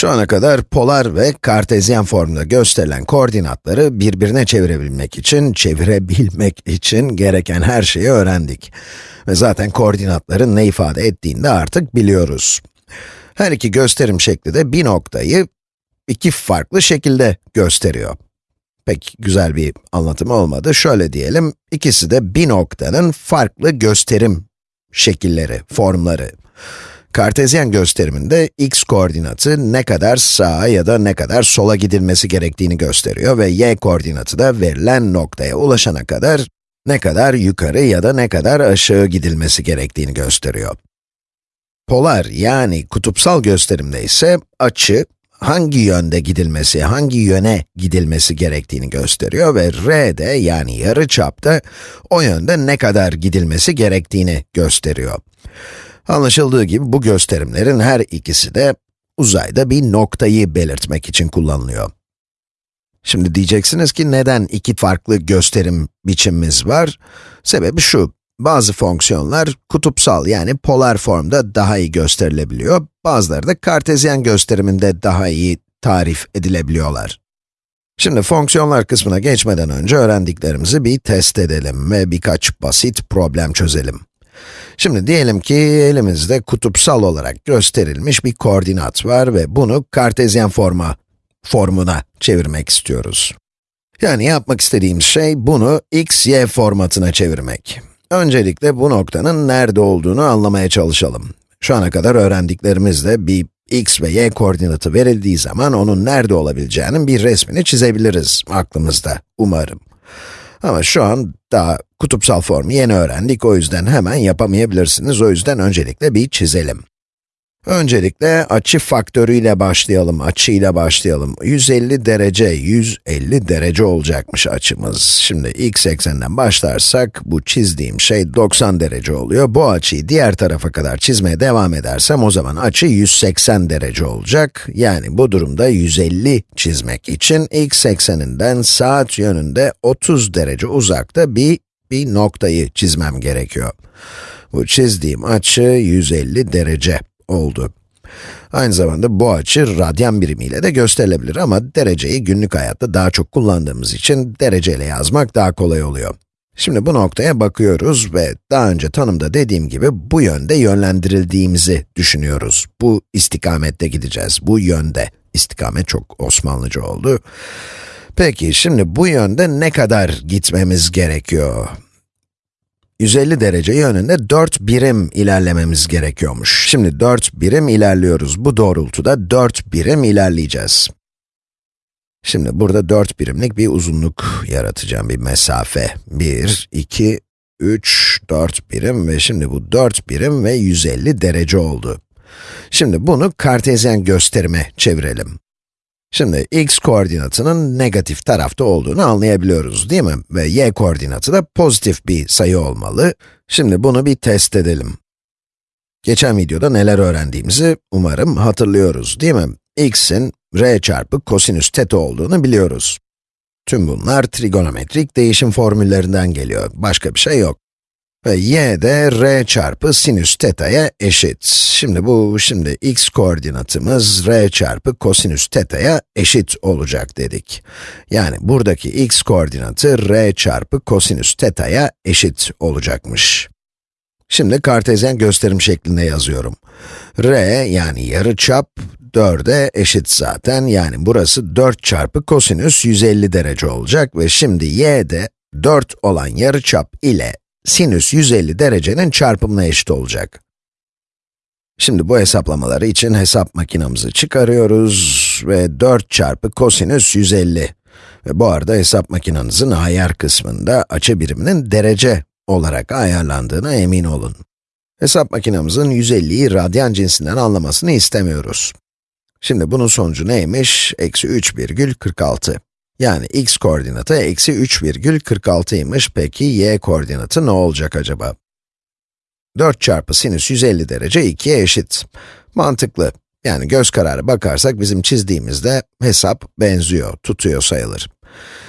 Şu ana kadar polar ve kartezyen formda gösterilen koordinatları birbirine çevirebilmek için, çevirebilmek için gereken her şeyi öğrendik. Ve zaten koordinatların ne ifade ettiğini de artık biliyoruz. Her iki gösterim şekli de bir noktayı iki farklı şekilde gösteriyor. Pek güzel bir anlatım olmadı. Şöyle diyelim, ikisi de bir noktanın farklı gösterim şekilleri, formları. Kartezyen gösteriminde x koordinatı ne kadar sağa ya da ne kadar sola gidilmesi gerektiğini gösteriyor ve y koordinatı da verilen noktaya ulaşana kadar ne kadar yukarı ya da ne kadar aşağı gidilmesi gerektiğini gösteriyor. Polar yani kutupsal gösterimde ise açı hangi yönde gidilmesi, hangi yöne gidilmesi gerektiğini gösteriyor ve r de yani yarı çapta o yönde ne kadar gidilmesi gerektiğini gösteriyor. Anlaşıldığı gibi bu gösterimlerin her ikisi de uzayda bir noktayı belirtmek için kullanılıyor. Şimdi diyeceksiniz ki neden iki farklı gösterim biçimimiz var? Sebebi şu, bazı fonksiyonlar kutupsal yani polar formda daha iyi gösterilebiliyor, bazıları da kartezyen gösteriminde daha iyi tarif edilebiliyorlar. Şimdi fonksiyonlar kısmına geçmeden önce öğrendiklerimizi bir test edelim ve birkaç basit problem çözelim. Şimdi diyelim ki elimizde kutupsal olarak gösterilmiş bir koordinat var ve bunu kartezyen forma, formuna çevirmek istiyoruz. Yani yapmak istediğimiz şey bunu x, y formatına çevirmek. Öncelikle bu noktanın nerede olduğunu anlamaya çalışalım. Şu ana kadar öğrendiklerimizle bir x ve y koordinatı verildiği zaman onun nerede olabileceğinin bir resmini çizebiliriz aklımızda, umarım. Ama şu an daha kutupsal formu yeni öğrendik, o yüzden hemen yapamayabilirsiniz. O yüzden öncelikle bir çizelim. Öncelikle açı faktörüyle başlayalım, açıyla başlayalım. 150 derece, 150 derece olacakmış açımız. Şimdi x ekseninden başlarsak, bu çizdiğim şey 90 derece oluyor. Bu açıyı diğer tarafa kadar çizmeye devam edersem, o zaman açı 180 derece olacak. Yani bu durumda 150 çizmek için x ekseninden saat yönünde 30 derece uzakta bir, bir noktayı çizmem gerekiyor. Bu çizdiğim açı 150 derece oldu. Aynı zamanda bu açı radyan birimiyle de gösterilebilir ama dereceyi günlük hayatta daha çok kullandığımız için dereceyle yazmak daha kolay oluyor. Şimdi bu noktaya bakıyoruz ve daha önce tanımda dediğim gibi bu yönde yönlendirildiğimizi düşünüyoruz. Bu istikamette gideceğiz, bu yönde. İstikamet çok Osmanlıca oldu. Peki, şimdi bu yönde ne kadar gitmemiz gerekiyor? 150 derece yönünde 4 birim ilerlememiz gerekiyormuş. Şimdi 4 birim ilerliyoruz. Bu doğrultuda 4 birim ilerleyeceğiz. Şimdi burada 4 birimlik bir uzunluk yaratacağım, bir mesafe. 1, 2, 3, 4 birim ve şimdi bu 4 birim ve 150 derece oldu. Şimdi bunu kartezyen gösterime çevirelim. Şimdi x koordinatının negatif tarafta olduğunu anlayabiliyoruz değil mi? Ve y koordinatı da pozitif bir sayı olmalı. Şimdi bunu bir test edelim. Geçen videoda neler öğrendiğimizi umarım hatırlıyoruz değil mi? x'in r çarpı kosinüs teta olduğunu biliyoruz. Tüm bunlar trigonometrik değişim formüllerinden geliyor, başka bir şey yok. Ve y de r çarpı sinüs teta'ya eşit. Şimdi bu, şimdi x koordinatımız r çarpı kosinüs teta'ya eşit olacak dedik. Yani buradaki x koordinatı r çarpı kosinüs teta'ya eşit olacakmış. Şimdi kartezyen gösterim şeklinde yazıyorum. r yani yarı çap 4'e eşit zaten. Yani burası 4 çarpı kosinüs 150 derece olacak ve şimdi y de 4 olan yarı çap ile sinüs 150 derecenin çarpımına eşit olacak. Şimdi bu hesaplamaları için hesap makinamızı çıkarıyoruz ve 4 çarpı kosinüs 150. Ve bu arada hesap makinenizin ayar kısmında açı biriminin derece olarak ayarlandığına emin olun. Hesap makinamızın 150'yi radyan cinsinden anlamasını istemiyoruz. Şimdi bunun sonucu neymiş? Eksi 3,46. Yani x koordinatı eksi 3,46'ymış. Peki y koordinatı ne olacak acaba? 4 çarpı sinüs 150 derece 2'ye eşit. Mantıklı. Yani göz kararı bakarsak bizim çizdiğimizde hesap benziyor, tutuyor sayılır.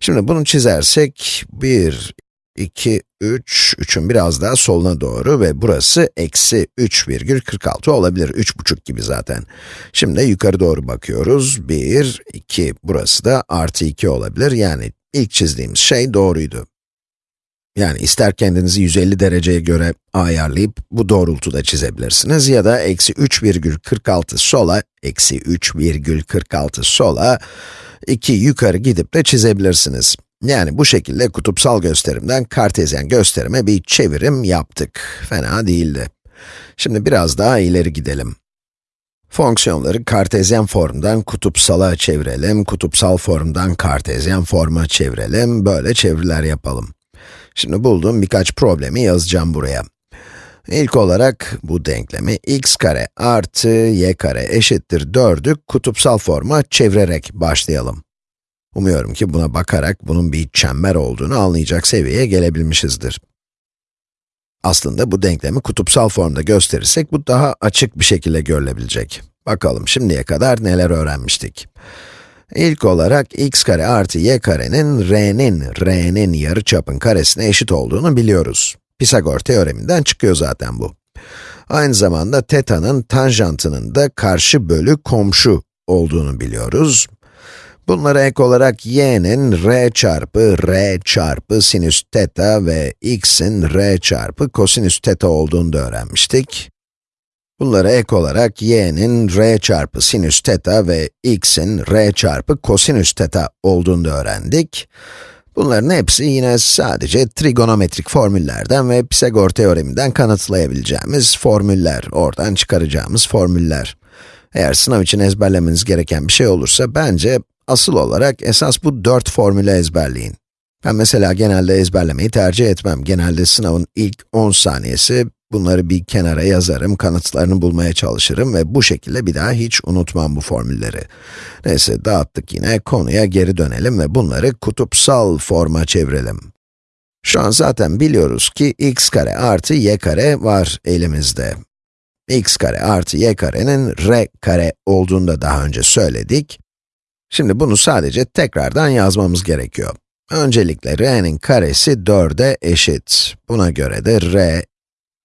Şimdi bunu çizersek 1, 2, 3, 3'ün biraz daha soluna doğru ve burası eksi 3,46 olabilir. 3,5 gibi zaten. Şimdi yukarı doğru bakıyoruz. 1, 2, burası da artı 2 olabilir. Yani ilk çizdiğimiz şey doğruydu. Yani ister kendinizi 150 dereceye göre ayarlayıp bu doğrultuda çizebilirsiniz ya da eksi 3,46 sola, eksi 3,46 sola, 2 yukarı gidip de çizebilirsiniz. Yani bu şekilde kutupsal gösterimden kartezyen gösterime bir çevirim yaptık. Fena değildi. Şimdi biraz daha ileri gidelim. Fonksiyonları kartezyen formdan kutupsala çevirelim, kutupsal formdan kartezyen forma çevirelim, böyle çeviriler yapalım. Şimdi bulduğum birkaç problemi yazacağım buraya. İlk olarak bu denklemi x kare artı y kare eşittir 4'ü kutupsal forma çevirerek başlayalım. Umuyorum ki buna bakarak bunun bir çember olduğunu anlayacak seviyeye gelebilmişizdir. Aslında bu denklemi kutupsal formda gösterirsek bu daha açık bir şekilde görülebilecek. Bakalım şimdiye kadar neler öğrenmiştik. İlk olarak x kare artı y karenin r'nin, r'nin yarıçapın karesine eşit olduğunu biliyoruz. Pisagor teoreminden çıkıyor zaten bu. Aynı zamanda teta'nın tanjantının da karşı bölü komşu olduğunu biliyoruz. Bunlara ek olarak y'nin r çarpı r çarpı sinüs teta ve x'in r çarpı kosinüs teta olduğunu da öğrenmiştik. Bunlara ek olarak y'nin r çarpı sinüs teta ve x'in r çarpı kosinüs teta olduğunu da öğrendik. Bunların hepsi yine sadece trigonometrik formüllerden ve Pisagor teoreminden kanıtlayabileceğimiz formüller, oradan çıkaracağımız formüller. Eğer sınav için ezberlemeniz gereken bir şey olursa, bence asıl olarak esas bu dört formülü ezberleyin. Ben mesela genelde ezberlemeyi tercih etmem. Genelde sınavın ilk 10 saniyesi bunları bir kenara yazarım, kanıtlarını bulmaya çalışırım ve bu şekilde bir daha hiç unutmam bu formülleri. Neyse dağıttık yine, konuya geri dönelim ve bunları kutupsal forma çevirelim. Şu an zaten biliyoruz ki x kare artı y kare var elimizde. x kare artı y karenin r kare olduğunu da daha önce söyledik. Şimdi bunu sadece tekrardan yazmamız gerekiyor. Öncelikle r'nin karesi 4'e eşit. Buna göre de r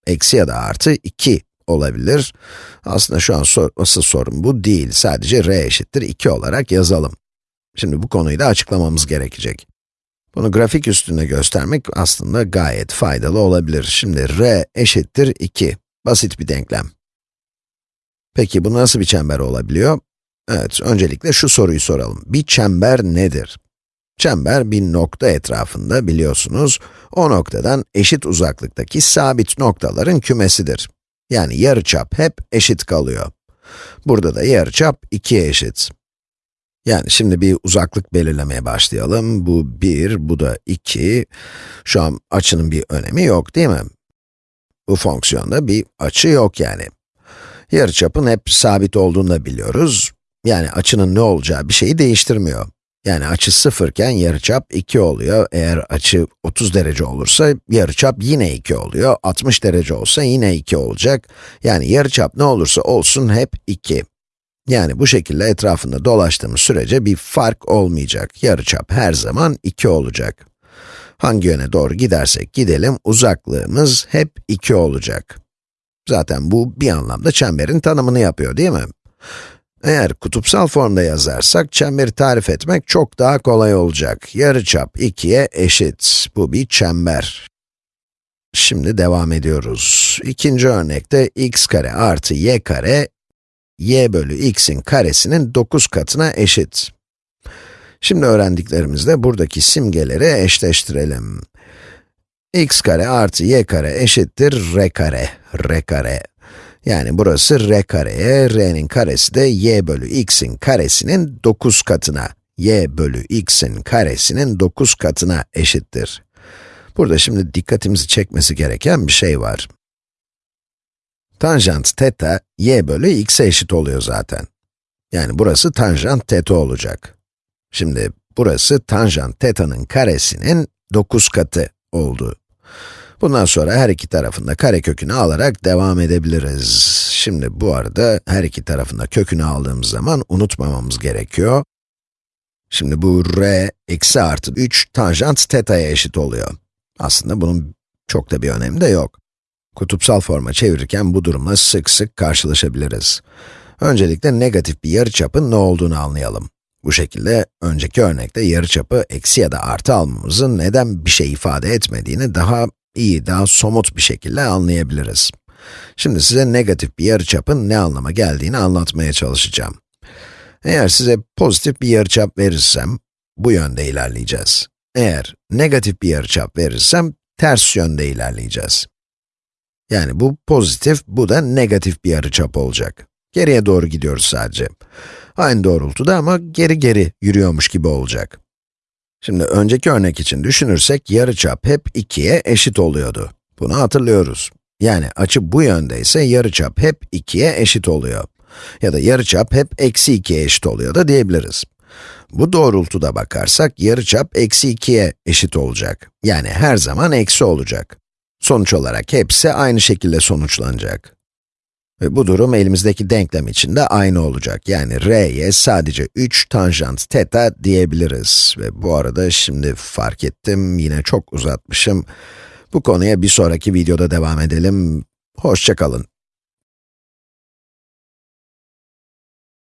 eksi ya da artı 2 olabilir. Aslında şu an sor, asıl sorun bu değil. Sadece r eşittir 2 olarak yazalım. Şimdi bu konuyu da açıklamamız gerekecek. Bunu grafik üstünde göstermek aslında gayet faydalı olabilir. Şimdi r eşittir 2. Basit bir denklem. Peki bu nasıl bir çember olabiliyor? Evet, öncelikle şu soruyu soralım. Bir çember nedir? Çember bir nokta etrafında biliyorsunuz, o noktadan eşit uzaklıktaki sabit noktaların kümesidir. Yani yarıçap hep eşit kalıyor. Burada da yarıçap 2'ye eşit. Yani şimdi bir uzaklık belirlemeye başlayalım. Bu 1, bu da 2. Şu an açının bir önemi yok değil mi? Bu fonksiyonda bir açı yok yani. Yarıçapın hep sabit olduğunu da biliyoruz. Yani açının ne olacağı bir şeyi değiştirmiyor. Yani açı sıfırken yarıçap 2 oluyor. Eğer açı 30 derece olursa yarıçap yine 2 oluyor. 60 derece olsa yine 2 olacak. Yani yarıçap ne olursa olsun hep 2. Yani bu şekilde etrafında dolaştığımız sürece bir fark olmayacak. Yarıçap her zaman 2 olacak. Hangi yöne doğru gidersek gidelim, uzaklığımız hep 2 olacak. Zaten bu bir anlamda çemberin tanımını yapıyor değil mi? Eğer kutupsal formda yazarsak, çemberi tarif etmek çok daha kolay olacak. Yarıçap 2'ye eşit. Bu bir çember. Şimdi devam ediyoruz. İkinci örnekte x kare artı y kare, y bölü x'in karesinin 9 katına eşit. Şimdi öğrendiklerimizle buradaki simgeleri eşleştirelim. x kare artı y kare eşittir r kare, r kare. Yani burası r kareye, r'nin karesi de y bölü x'in karesinin 9 katına, y bölü x'in karesinin 9 katına eşittir. Burada şimdi dikkatimizi çekmesi gereken bir şey var. Tanjant teta, y bölü x'e eşit oluyor zaten. Yani burası tanjant teta olacak. Şimdi burası tanjant teta'nın karesinin 9 katı oldu. Bundan sonra her iki tarafında kare kökünü alarak devam edebiliriz. Şimdi bu arada her iki tarafında kökünü aldığımız zaman unutmamamız gerekiyor. Şimdi bu r eksi artı 3 tanjant teta'ya eşit oluyor. Aslında bunun çok da bir önemi de yok. Kutupsal forma çevirirken bu durumla sık sık karşılaşabiliriz. Öncelikle negatif bir yarıçapın ne olduğunu anlayalım. Bu şekilde, önceki örnekte yarıçapı eksi ya da artı almamızın neden bir şey ifade etmediğini daha iyi, daha somut bir şekilde anlayabiliriz. Şimdi size negatif bir yarıçapın ne anlama geldiğini anlatmaya çalışacağım. Eğer size pozitif bir yarıçap verirsem, bu yönde ilerleyeceğiz. Eğer negatif bir yarıçap verirsem, ters yönde ilerleyeceğiz. Yani bu pozitif, bu da negatif bir yarıçap olacak. Geriye doğru gidiyoruz sadece. Aynı doğrultuda ama geri geri yürüyormuş gibi olacak. Şimdi önceki örnek için düşünürsek yarıçap hep 2'ye eşit oluyordu. Bunu hatırlıyoruz. Yani açı bu yönde ise yarıçap hep 2'ye eşit oluyor. Ya da yarıçap hep eksi 2'ye eşit oluyor da diyebiliriz. Bu doğrultuda bakarsak yarıçap eksi 2'ye eşit olacak. Yani her zaman eksi olacak. Sonuç olarak hepsi aynı şekilde sonuçlanacak. Ve bu durum elimizdeki denklem için de aynı olacak. Yani r'ye sadece 3 tanjant teta diyebiliriz. Ve bu arada şimdi fark ettim, yine çok uzatmışım. Bu konuya bir sonraki videoda devam edelim. Hoşçakalın.